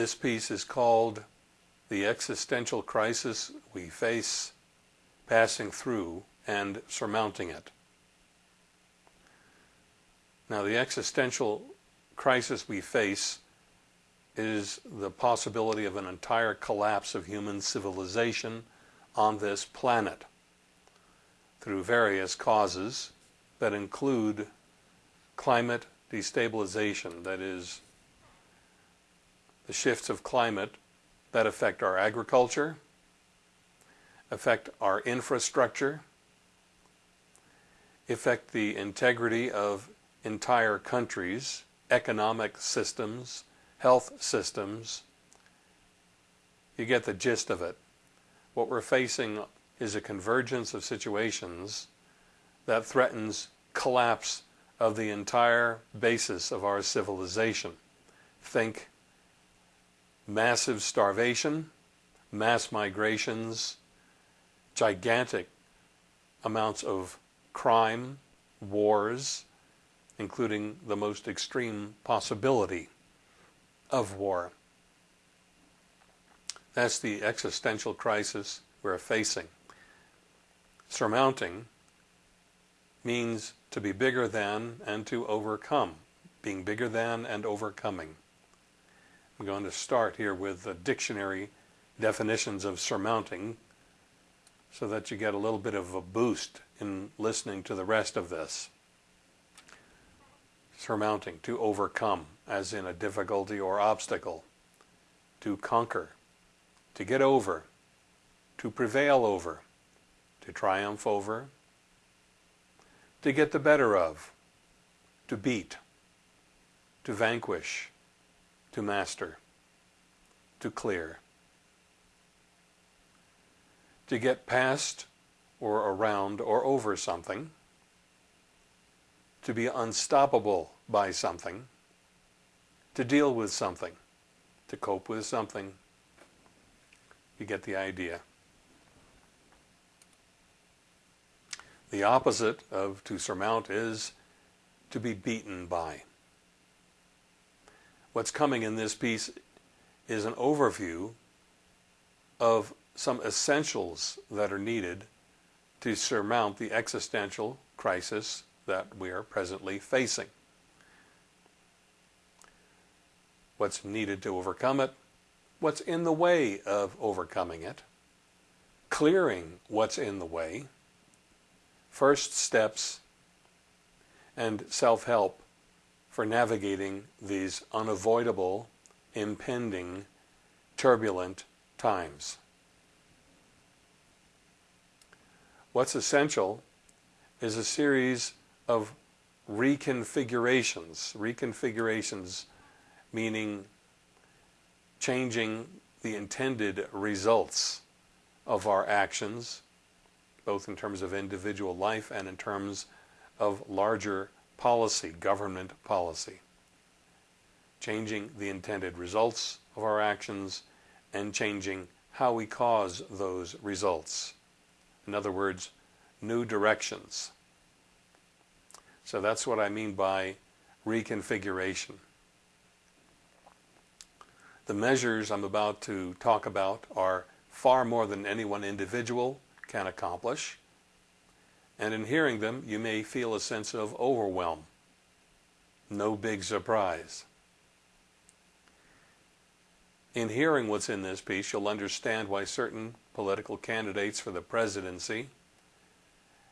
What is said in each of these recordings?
This piece is called The Existential Crisis We Face Passing Through and Surmounting It. Now the existential crisis we face is the possibility of an entire collapse of human civilization on this planet through various causes that include climate destabilization, that is, the shifts of climate that affect our agriculture, affect our infrastructure, affect the integrity of entire countries, economic systems, health systems. You get the gist of it. What we're facing is a convergence of situations that threatens collapse of the entire basis of our civilization. Think massive starvation, mass migrations, gigantic amounts of crime, wars, including the most extreme possibility of war. That's the existential crisis we're facing. Surmounting means to be bigger than and to overcome, being bigger than and overcoming. I'm going to start here with the dictionary definitions of surmounting so that you get a little bit of a boost in listening to the rest of this. Surmounting, to overcome, as in a difficulty or obstacle. To conquer, to get over, to prevail over, to triumph over, to get the better of, to beat, to vanquish, to master, to clear, to get past or around or over something, to be unstoppable by something, to deal with something, to cope with something. You get the idea. The opposite of to surmount is to be beaten by. What's coming in this piece is an overview of some essentials that are needed to surmount the existential crisis that we are presently facing. What's needed to overcome it, what's in the way of overcoming it, clearing what's in the way, first steps, and self-help for navigating these unavoidable, impending, turbulent times. What's essential is a series of reconfigurations. Reconfigurations meaning changing the intended results of our actions, both in terms of individual life and in terms of larger policy, government policy. Changing the intended results of our actions and changing how we cause those results. In other words, new directions. So that's what I mean by reconfiguration. The measures I'm about to talk about are far more than any one individual can accomplish and in hearing them you may feel a sense of overwhelm. No big surprise. In hearing what's in this piece, you'll understand why certain political candidates for the presidency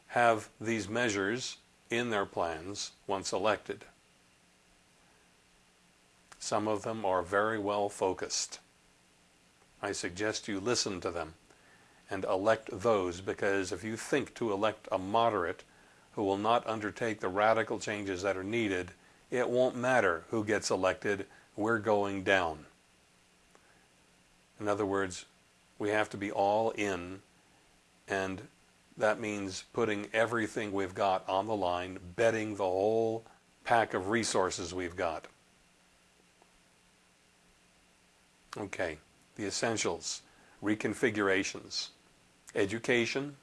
have these measures in their plans once elected. Some of them are very well focused. I suggest you listen to them and elect those because if you think to elect a moderate who will not undertake the radical changes that are needed, it won't matter who gets elected, we're going down. In other words, we have to be all in and that means putting everything we've got on the line, betting the whole pack of resources we've got. Okay, the essentials, reconfigurations education,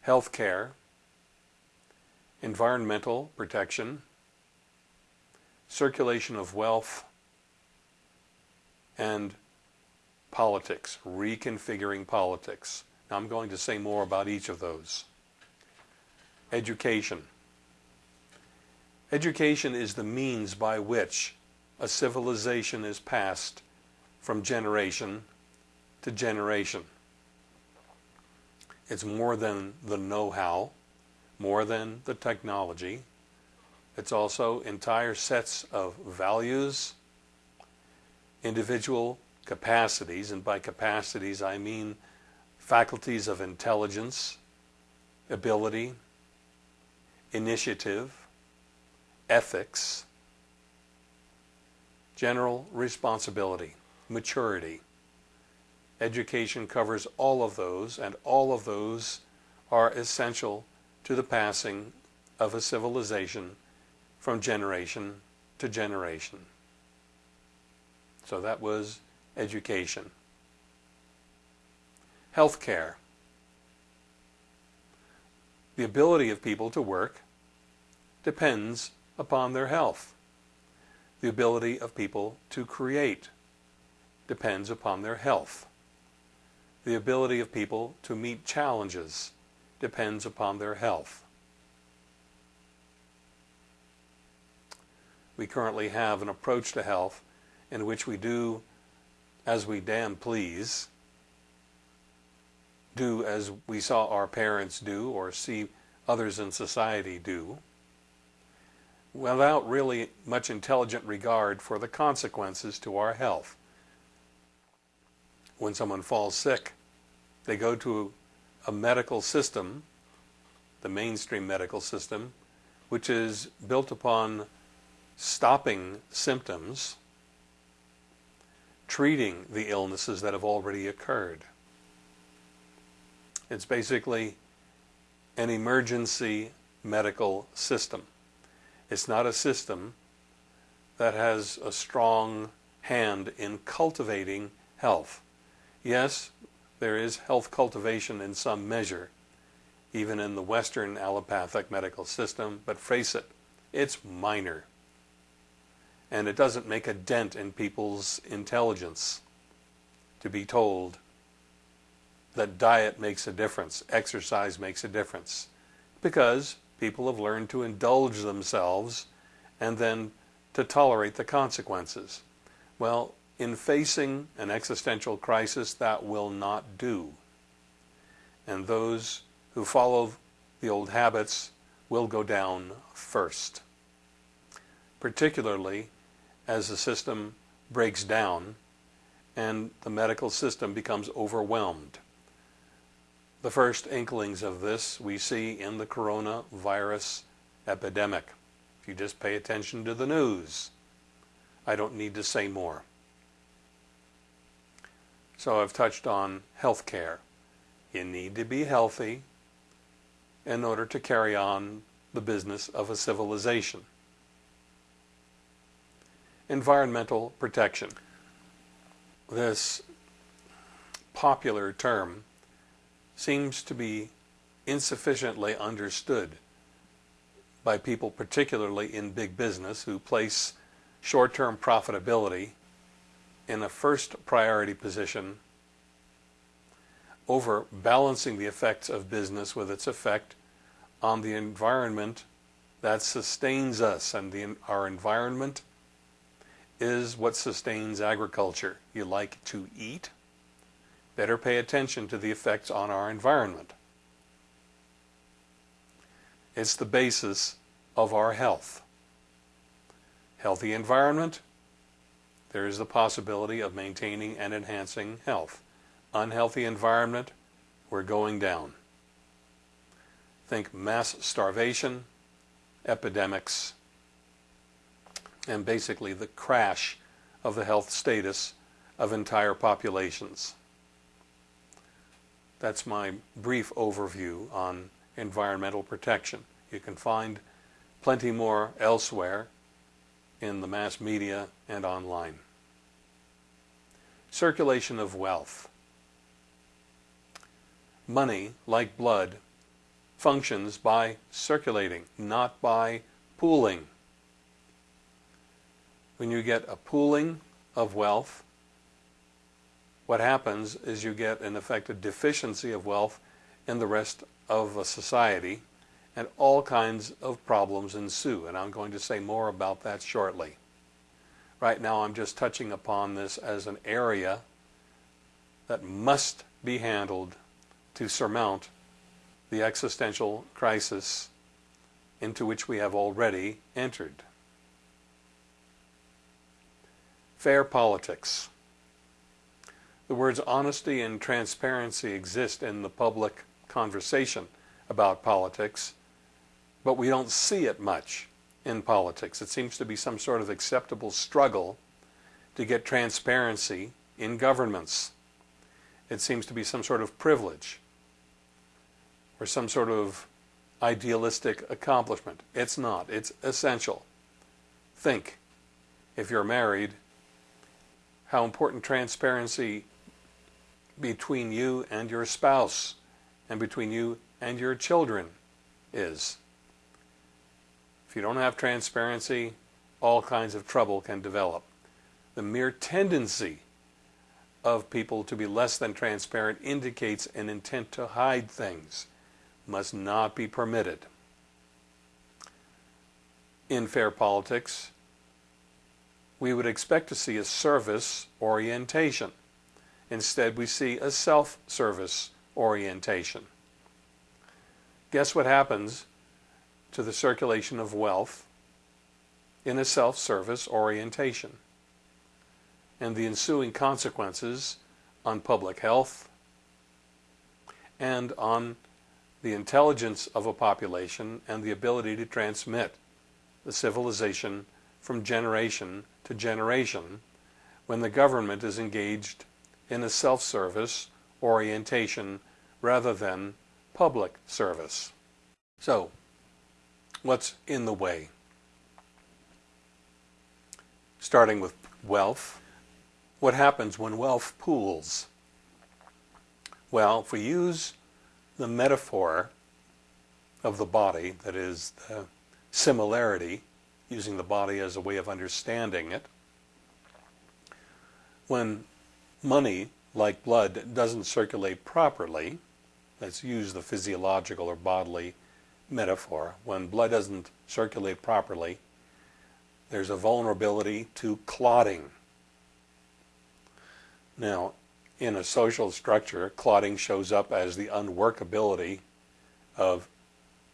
health care, environmental protection, circulation of wealth, and politics, reconfiguring politics. Now I'm going to say more about each of those. Education. Education is the means by which a civilization is passed from generation to generation. It's more than the know-how, more than the technology. It's also entire sets of values, individual capacities, and by capacities I mean faculties of intelligence, ability, initiative, ethics, general responsibility, maturity. Education covers all of those, and all of those are essential to the passing of a civilization from generation to generation. So that was education. Healthcare. The ability of people to work depends upon their health. The ability of people to create depends upon their health. The ability of people to meet challenges depends upon their health. We currently have an approach to health in which we do as we damn please, do as we saw our parents do or see others in society do, without really much intelligent regard for the consequences to our health. When someone falls sick, they go to a medical system, the mainstream medical system, which is built upon stopping symptoms, treating the illnesses that have already occurred. It's basically an emergency medical system. It's not a system that has a strong hand in cultivating health. Yes, there is health cultivation in some measure, even in the Western allopathic medical system, but face it, it's minor. And it doesn't make a dent in people's intelligence to be told that diet makes a difference, exercise makes a difference, because people have learned to indulge themselves and then to tolerate the consequences. Well, in facing an existential crisis, that will not do. And those who follow the old habits will go down first. Particularly as the system breaks down and the medical system becomes overwhelmed. The first inklings of this we see in the coronavirus epidemic. If you just pay attention to the news, I don't need to say more. So I've touched on health care. You need to be healthy in order to carry on the business of a civilization. Environmental protection. This popular term seems to be insufficiently understood by people, particularly in big business, who place short-term profitability in a first priority position over balancing the effects of business with its effect on the environment that sustains us. And the, our environment is what sustains agriculture. You like to eat? better pay attention to the effects on our environment. It's the basis of our health. Healthy environment, there is the possibility of maintaining and enhancing health. Unhealthy environment, we're going down. Think mass starvation, epidemics, and basically the crash of the health status of entire populations. That's my brief overview on environmental protection. You can find plenty more elsewhere in the mass media and online. Circulation of wealth. Money, like blood, functions by circulating, not by pooling. When you get a pooling of wealth, what happens is you get in effect a deficiency of wealth in the rest of a society and all kinds of problems ensue. And I'm going to say more about that shortly. Right now I'm just touching upon this as an area that must be handled to surmount the existential crisis into which we have already entered. Fair politics. The words honesty and transparency exist in the public conversation about politics, but we don't see it much in politics. It seems to be some sort of acceptable struggle to get transparency in governments. It seems to be some sort of privilege or some sort of idealistic accomplishment. It's not. It's essential. Think, if you're married, how important transparency between you and your spouse and between you and your children is. If you don't have transparency, all kinds of trouble can develop. The mere tendency of people to be less than transparent indicates an intent to hide things. Must not be permitted. In fair politics, we would expect to see a service orientation. Instead, we see a self-service orientation. Guess what happens to the circulation of wealth in a self-service orientation and the ensuing consequences on public health and on the intelligence of a population and the ability to transmit the civilization from generation to generation when the government is engaged in a self-service orientation rather than public service. So, what's in the way? Starting with wealth. What happens when wealth pools? Well, if we use the metaphor of the body, that is the similarity, using the body as a way of understanding it, when money, like blood, doesn't circulate properly, let's use the physiological or bodily metaphor, when blood doesn't circulate properly, there's a vulnerability to clotting. Now, in a social structure, clotting shows up as the unworkability of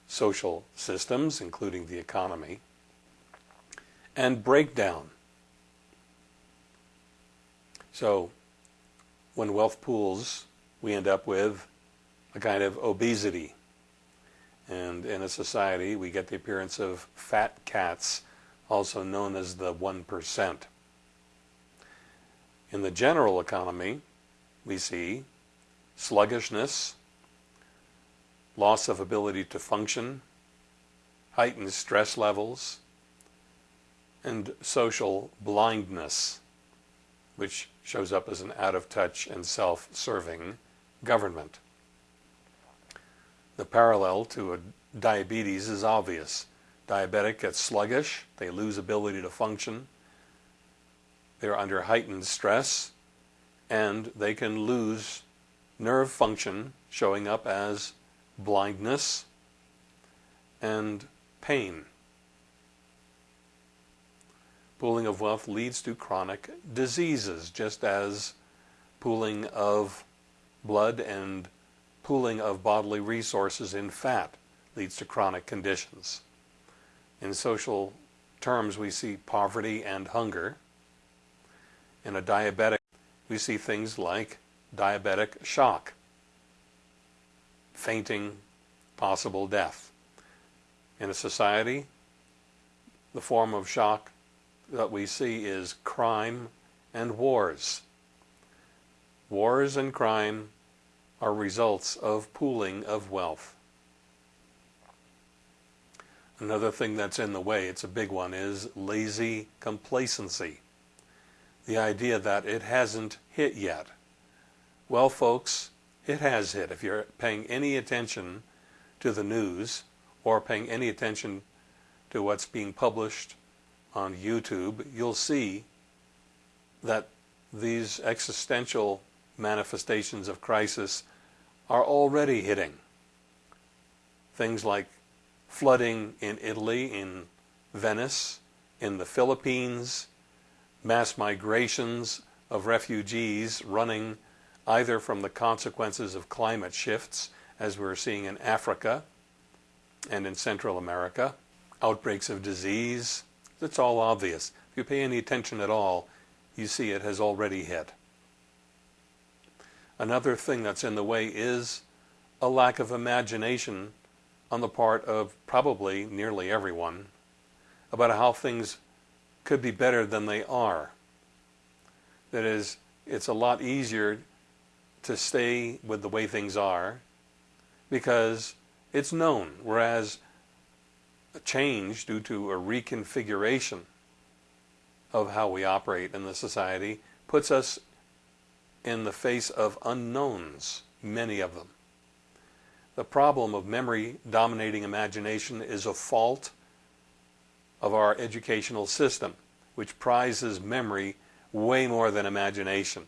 social systems, including the economy, and breakdown. So, when wealth pools, we end up with a kind of obesity. And in a society, we get the appearance of fat cats, also known as the 1%. In the general economy, we see sluggishness, loss of ability to function, heightened stress levels, and social blindness, which shows up as an out-of-touch and self-serving government. The parallel to diabetes is obvious. Diabetic gets sluggish, they lose ability to function, they're under heightened stress, and they can lose nerve function showing up as blindness and pain. Pooling of wealth leads to chronic diseases, just as pooling of blood and pooling of bodily resources in fat leads to chronic conditions. In social terms, we see poverty and hunger. In a diabetic, we see things like diabetic shock, fainting, possible death. In a society, the form of shock that we see is crime and wars. Wars and crime are results of pooling of wealth. Another thing that's in the way, it's a big one, is lazy complacency. The idea that it hasn't hit yet. Well, folks, it has hit. If you're paying any attention to the news or paying any attention to what's being published on YouTube, you'll see that these existential manifestations of crisis are already hitting. Things like flooding in Italy, in Venice, in the Philippines, mass migrations of refugees running either from the consequences of climate shifts, as we're seeing in Africa and in Central America, outbreaks of disease. It's all obvious. If you pay any attention at all, you see it has already hit. Another thing that's in the way is a lack of imagination on the part of probably nearly everyone about how things could be better than they are. That is, it's a lot easier to stay with the way things are because it's known, whereas a change due to a reconfiguration of how we operate in the society puts us in the face of unknowns, many of them. The problem of memory dominating imagination is a fault of our educational system, which prizes memory way more than imagination.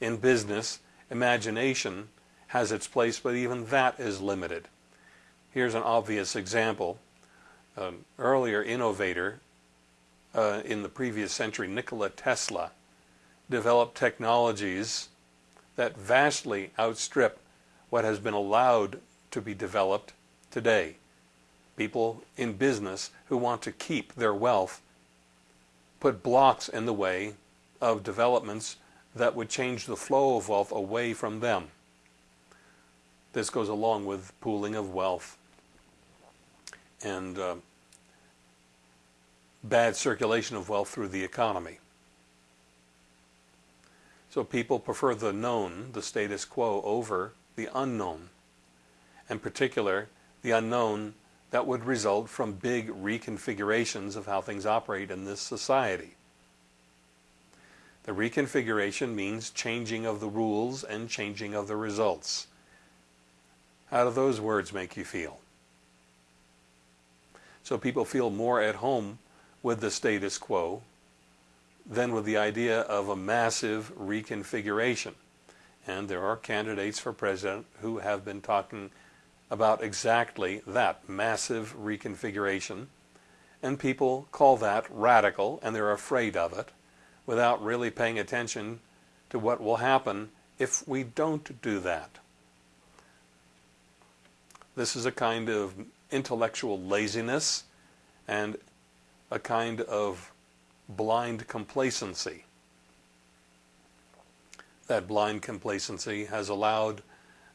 In business, imagination has its place, but even that is limited. Here's an obvious example. An earlier innovator uh, in the previous century, Nikola Tesla, developed technologies that vastly outstrip what has been allowed to be developed today. People in business who want to keep their wealth put blocks in the way of developments that would change the flow of wealth away from them. This goes along with pooling of wealth and uh, bad circulation of wealth through the economy. So people prefer the known, the status quo, over the unknown. In particular, the unknown that would result from big reconfigurations of how things operate in this society. The reconfiguration means changing of the rules and changing of the results. How do those words make you feel? So people feel more at home with the status quo than with the idea of a massive reconfiguration. And there are candidates for president who have been talking about exactly that massive reconfiguration. And people call that radical and they're afraid of it without really paying attention to what will happen if we don't do that. This is a kind of intellectual laziness and a kind of blind complacency. That blind complacency has allowed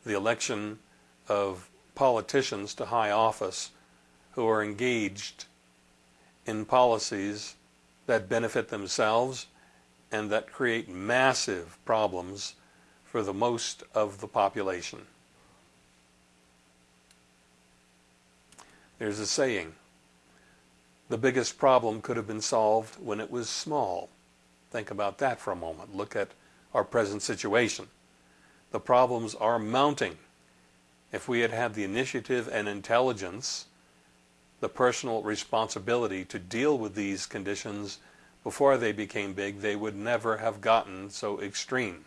the election of politicians to high office who are engaged in policies that benefit themselves and that create massive problems for the most of the population. There's a saying, the biggest problem could have been solved when it was small. Think about that for a moment. Look at our present situation. The problems are mounting. If we had had the initiative and intelligence, the personal responsibility to deal with these conditions before they became big, they would never have gotten so extreme.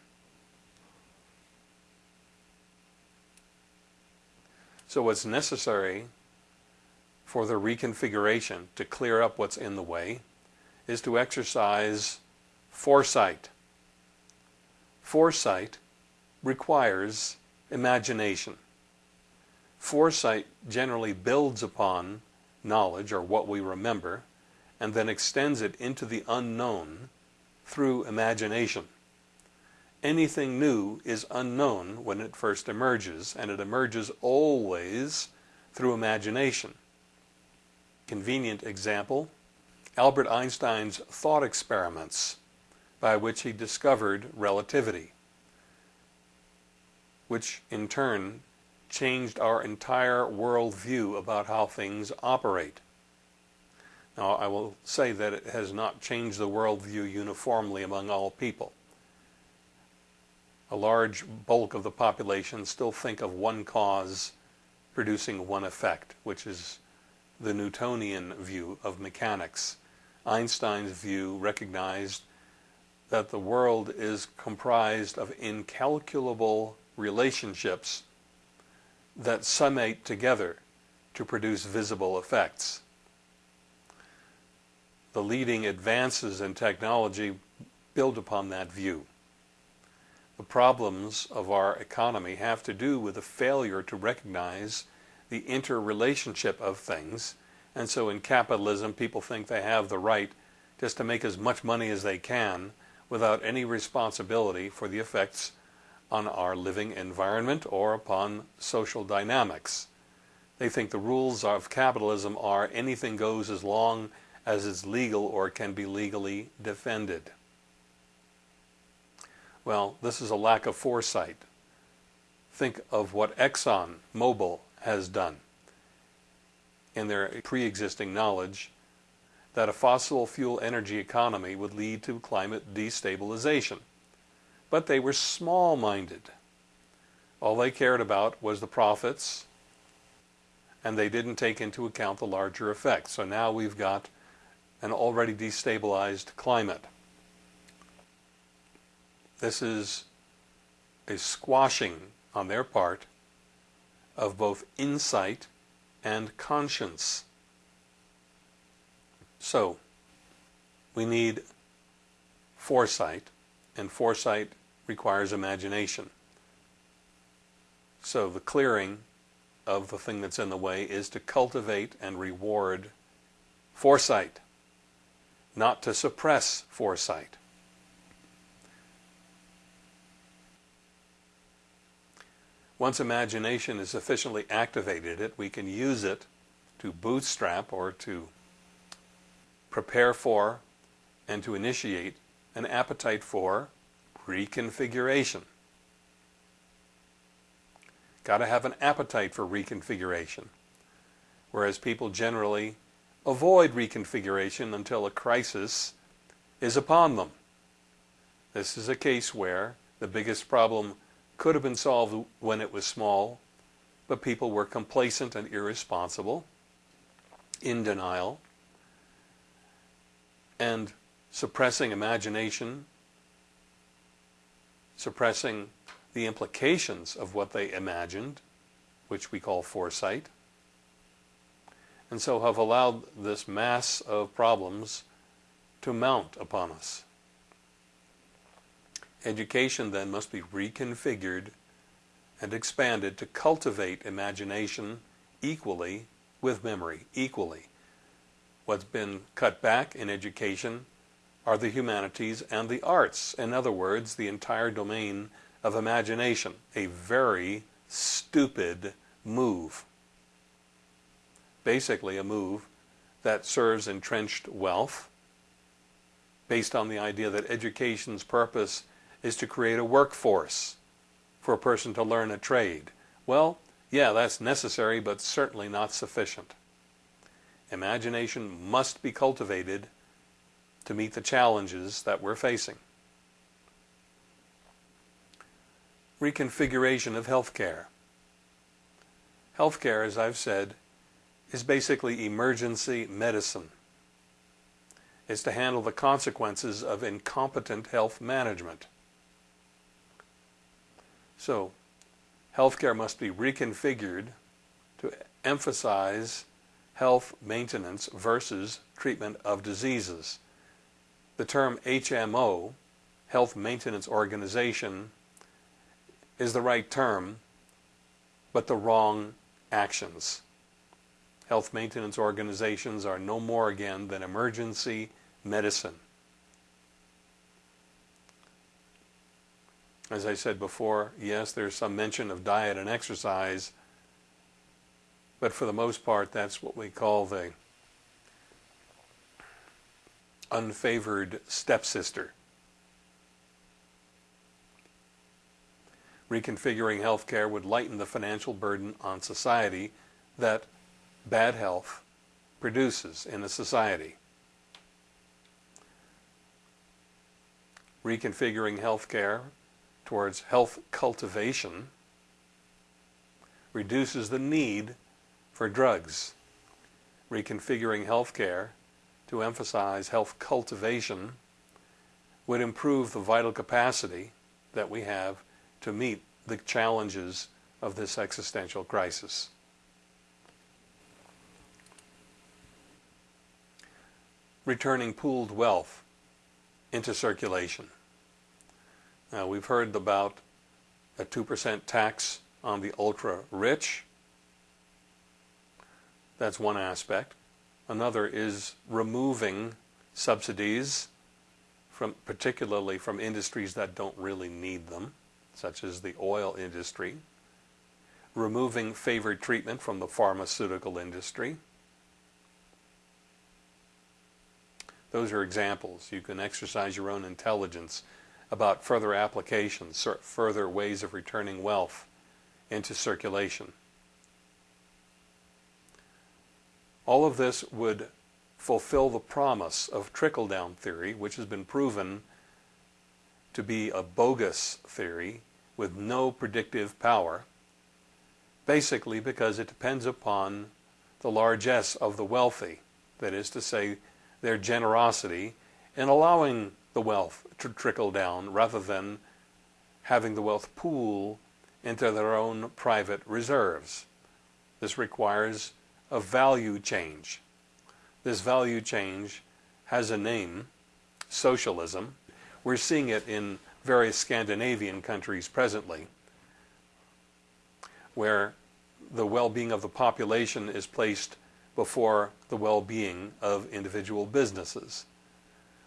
So what's necessary for the reconfiguration to clear up what's in the way is to exercise foresight. Foresight requires imagination. Foresight generally builds upon knowledge or what we remember and then extends it into the unknown through imagination. Anything new is unknown when it first emerges, and it emerges always through imagination. Convenient example, Albert Einstein's thought experiments by which he discovered relativity, which in turn changed our entire worldview about how things operate. Now, I will say that it has not changed the worldview uniformly among all people. A large bulk of the population still think of one cause producing one effect, which is the Newtonian view of mechanics. Einstein's view recognized that the world is comprised of incalculable relationships that summate together to produce visible effects. The leading advances in technology build upon that view. The problems of our economy have to do with a failure to recognize the interrelationship of things. And so in capitalism, people think they have the right just to make as much money as they can without any responsibility for the effects on our living environment or upon social dynamics. They think the rules of capitalism are anything goes as long as it's legal or can be legally defended. Well, this is a lack of foresight. Think of what Exxon Mobil has done in their pre-existing knowledge that a fossil fuel energy economy would lead to climate destabilization. But they were small-minded. All they cared about was the profits, and they didn't take into account the larger effects. So now we've got an already destabilized climate. This is a squashing on their part of both insight and conscience. So, we need foresight, and foresight requires imagination. So the clearing of the thing that's in the way is to cultivate and reward foresight, not to suppress foresight. Once imagination is sufficiently activated, it we can use it to bootstrap or to prepare for and to initiate an appetite for reconfiguration. Got to have an appetite for reconfiguration. Whereas people generally avoid reconfiguration until a crisis is upon them. This is a case where the biggest problem could have been solved when it was small, but people were complacent and irresponsible, in denial, and suppressing imagination, suppressing the implications of what they imagined, which we call foresight, and so have allowed this mass of problems to mount upon us. Education then must be reconfigured and expanded to cultivate imagination equally with memory, equally. What's been cut back in education are the humanities and the arts. In other words, the entire domain of imagination. A very stupid move. Basically a move that serves entrenched wealth based on the idea that education's purpose is to create a workforce for a person to learn a trade. Well, yeah, that's necessary, but certainly not sufficient. Imagination must be cultivated to meet the challenges that we're facing. Reconfiguration of healthcare. Healthcare, as I've said, is basically emergency medicine. It's to handle the consequences of incompetent health management. So healthcare must be reconfigured to emphasize health maintenance versus treatment of diseases. The term HMO, Health Maintenance Organization, is the right term, but the wrong actions. Health maintenance organizations are no more again than emergency medicine. As I said before, yes, there's some mention of diet and exercise, but for the most part, that's what we call the unfavored stepsister. Reconfiguring healthcare would lighten the financial burden on society that bad health produces in a society. Reconfiguring healthcare towards health cultivation reduces the need for drugs. Reconfiguring healthcare to emphasize health cultivation would improve the vital capacity that we have to meet the challenges of this existential crisis. Returning pooled wealth into circulation. Now, we've heard about a 2% tax on the ultra rich. That's one aspect. Another is removing subsidies from particularly from industries that don't really need them, such as the oil industry, removing favored treatment from the pharmaceutical industry. Those are examples. You can exercise your own intelligence about further applications, further ways of returning wealth into circulation. All of this would fulfill the promise of trickle-down theory, which has been proven to be a bogus theory with no predictive power, basically because it depends upon the largesse of the wealthy, that is to say, their generosity in allowing the wealth to trickle down rather than having the wealth pool into their own private reserves. This requires a value change. This value change has a name, socialism. We're seeing it in various Scandinavian countries presently, where the well-being of the population is placed before the well-being of individual businesses.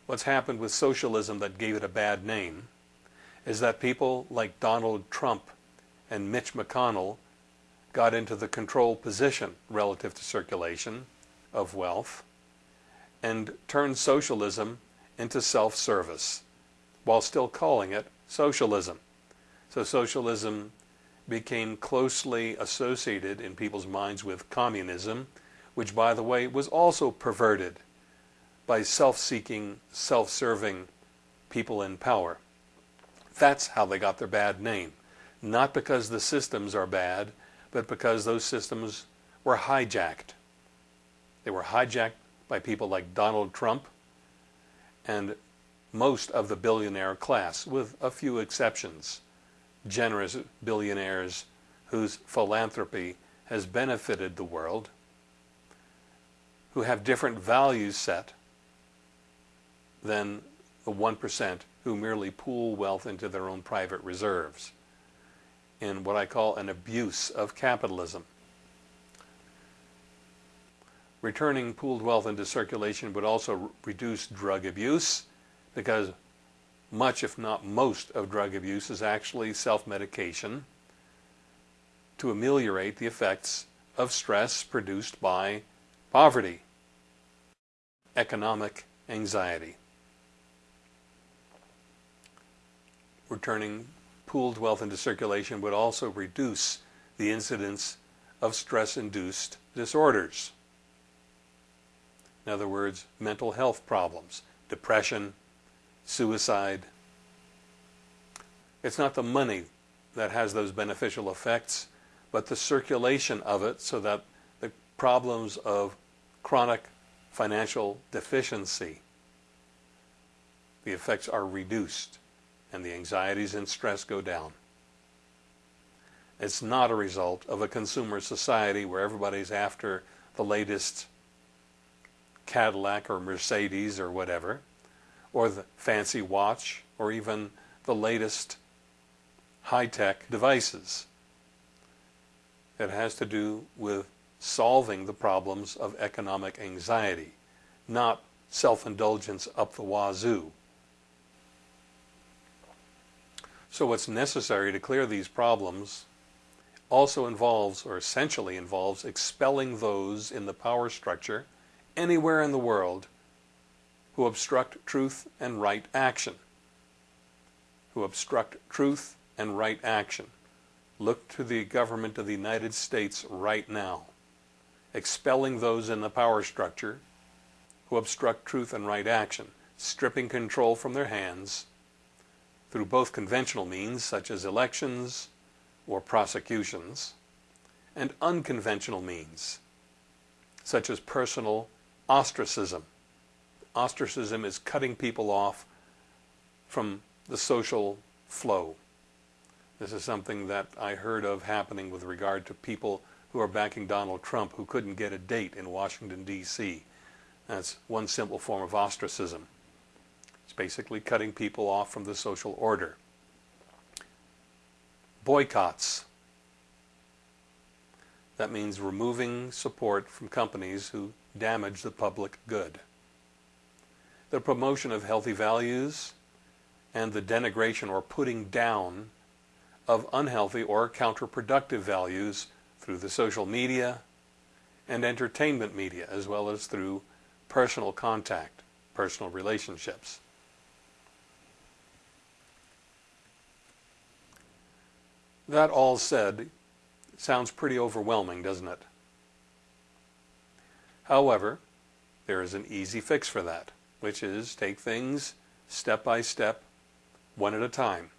What's happened with socialism that gave it a bad name is that people like Donald Trump and Mitch McConnell got into the control position relative to circulation of wealth and turned socialism into self-service while still calling it socialism. So socialism became closely associated in people's minds with communism, which by the way was also perverted by self-seeking, self-serving people in power. That's how they got their bad name. Not because the systems are bad, but because those systems were hijacked. They were hijacked by people like Donald Trump and most of the billionaire class, with a few exceptions. Generous billionaires whose philanthropy has benefited the world, who have different values set than the 1% who merely pool wealth into their own private reserves in what I call an abuse of capitalism. Returning pooled wealth into circulation would also reduce drug abuse because much, if not most, of drug abuse is actually self-medication to ameliorate the effects of stress produced by poverty, economic anxiety. Returning pooled wealth into circulation would also reduce the incidence of stress-induced disorders. In other words, mental health problems, depression, suicide. It's not the money that has those beneficial effects, but the circulation of it so that the problems of chronic financial deficiency, the effects are reduced and the anxieties and stress go down. It's not a result of a consumer society where everybody's after the latest Cadillac or Mercedes or whatever, or the fancy watch, or even the latest high-tech devices. It has to do with solving the problems of economic anxiety, not self-indulgence up the wazoo. So what's necessary to clear these problems also involves, or essentially involves, expelling those in the power structure anywhere in the world who obstruct truth and right action. Who obstruct truth and right action. Look to the government of the United States right now, expelling those in the power structure who obstruct truth and right action, stripping control from their hands through both conventional means such as elections or prosecutions and unconventional means such as personal ostracism. Ostracism is cutting people off from the social flow. This is something that I heard of happening with regard to people who are backing Donald Trump who couldn't get a date in Washington, D.C. That's one simple form of ostracism. It's basically cutting people off from the social order. Boycotts. That means removing support from companies who damage the public good. The promotion of healthy values and the denigration or putting down of unhealthy or counterproductive values through the social media and entertainment media, as well as through personal contact, personal relationships. That all said, sounds pretty overwhelming, doesn't it? However, there is an easy fix for that, which is take things step by step, one at a time.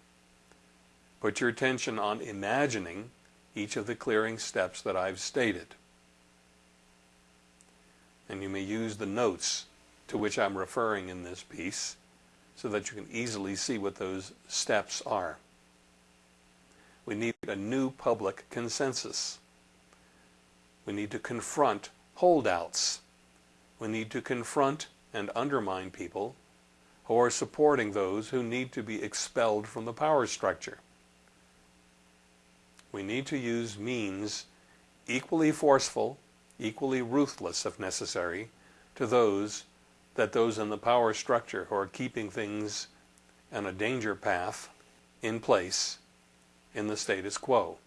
Put your attention on imagining each of the clearing steps that I've stated. And you may use the notes to which I'm referring in this piece so that you can easily see what those steps are. We need a new public consensus. We need to confront holdouts. We need to confront and undermine people who are supporting those who need to be expelled from the power structure. We need to use means equally forceful, equally ruthless if necessary, to those that those in the power structure who are keeping things on a danger path in place in the status quo.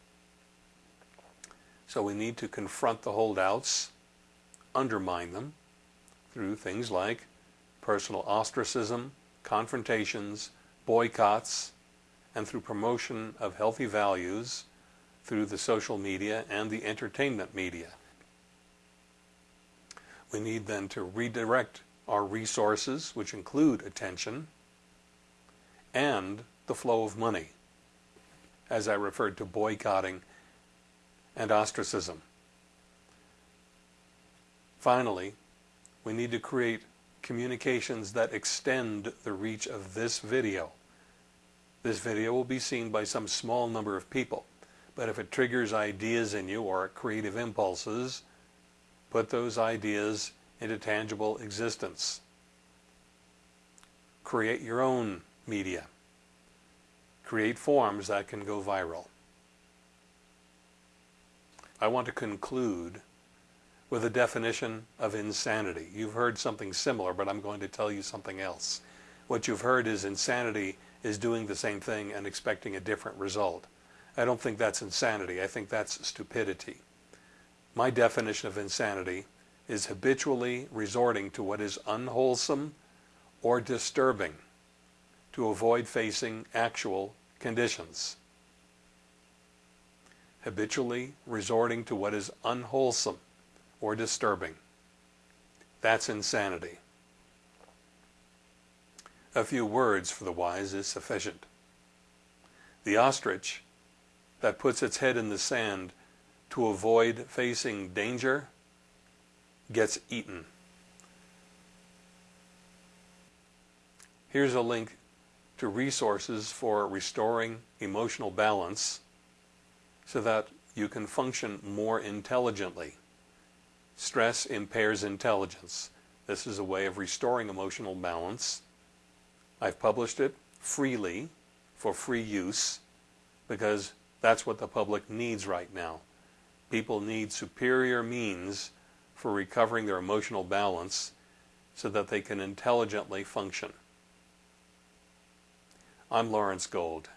So we need to confront the holdouts, undermine them through things like personal ostracism, confrontations, boycotts, and through promotion of healthy values through the social media and the entertainment media. We need then to redirect our resources, which include attention, and the flow of money, as I referred to boycotting and ostracism. Finally, we need to create communications that extend the reach of this video. This video will be seen by some small number of people. But if it triggers ideas in you or creative impulses, put those ideas into tangible existence. Create your own media. Create forms that can go viral. I want to conclude with a definition of insanity. You've heard something similar, but I'm going to tell you something else. What you've heard is insanity is doing the same thing and expecting a different result. I don't think that's insanity. I think that's stupidity. My definition of insanity is habitually resorting to what is unwholesome or disturbing to avoid facing actual conditions. Habitually resorting to what is unwholesome or disturbing. That's insanity. A few words for the wise is sufficient. The ostrich that puts its head in the sand to avoid facing danger gets eaten. Here's a link to resources for restoring emotional balance so that you can function more intelligently. Stress impairs intelligence. This is a way of restoring emotional balance. I've published it freely for free use because that's what the public needs right now. People need superior means for recovering their emotional balance so that they can intelligently function. I'm Lawrence Gold.